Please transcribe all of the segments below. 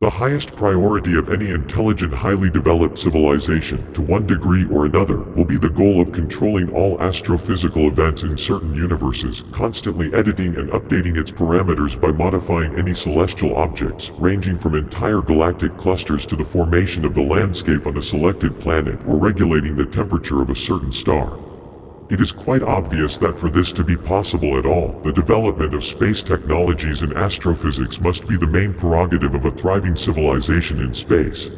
The highest priority of any intelligent highly developed civilization, to one degree or another, will be the goal of controlling all astrophysical events in certain universes, constantly editing and updating its parameters by modifying any celestial objects, ranging from entire galactic clusters to the formation of the landscape on a selected planet or regulating the temperature of a certain star. It is quite obvious that for this to be possible at all, the development of space technologies and astrophysics must be the main prerogative of a thriving civilization in space.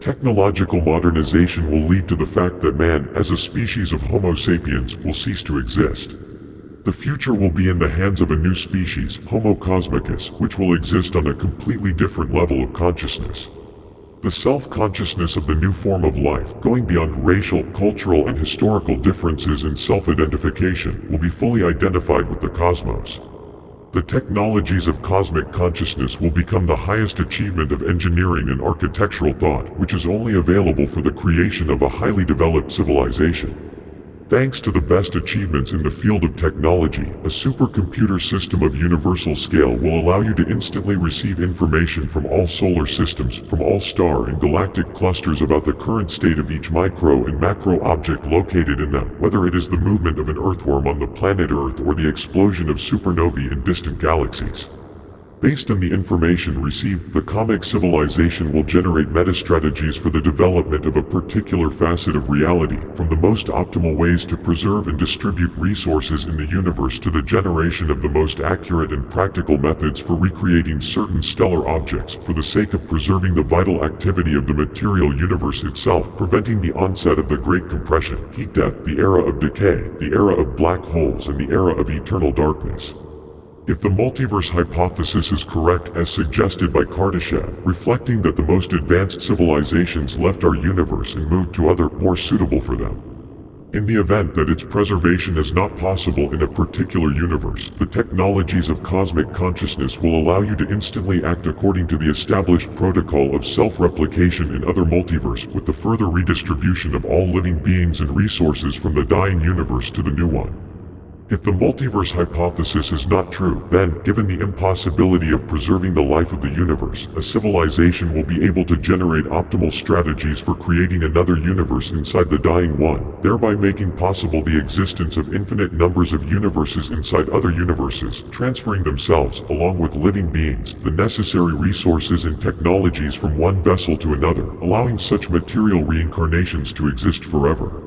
Technological modernization will lead to the fact that man, as a species of Homo sapiens, will cease to exist. The future will be in the hands of a new species, Homo cosmicus, which will exist on a completely different level of consciousness. The self-consciousness of the new form of life, going beyond racial, cultural and historical differences in self-identification, will be fully identified with the cosmos. The technologies of cosmic consciousness will become the highest achievement of engineering and architectural thought, which is only available for the creation of a highly developed civilization. Thanks to the best achievements in the field of technology, a supercomputer system of universal scale will allow you to instantly receive information from all solar systems, from all star and galactic clusters about the current state of each micro and macro object located in them, whether it is the movement of an earthworm on the planet Earth or the explosion of supernovae in distant galaxies. Based on the information received, the comic civilization will generate meta-strategies for the development of a particular facet of reality, from the most optimal ways to preserve and distribute resources in the universe to the generation of the most accurate and practical methods for recreating certain stellar objects for the sake of preserving the vital activity of the material universe itself, preventing the onset of the Great Compression, heat death, the era of decay, the era of black holes and the era of eternal darkness. If the multiverse hypothesis is correct as suggested by Kardashev, reflecting that the most advanced civilizations left our universe and moved to other, more suitable for them. In the event that its preservation is not possible in a particular universe, the technologies of cosmic consciousness will allow you to instantly act according to the established protocol of self-replication in other multiverse with the further redistribution of all living beings and resources from the dying universe to the new one. If the multiverse hypothesis is not true, then, given the impossibility of preserving the life of the universe, a civilization will be able to generate optimal strategies for creating another universe inside the dying one, thereby making possible the existence of infinite numbers of universes inside other universes, transferring themselves, along with living beings, the necessary resources and technologies from one vessel to another, allowing such material reincarnations to exist forever.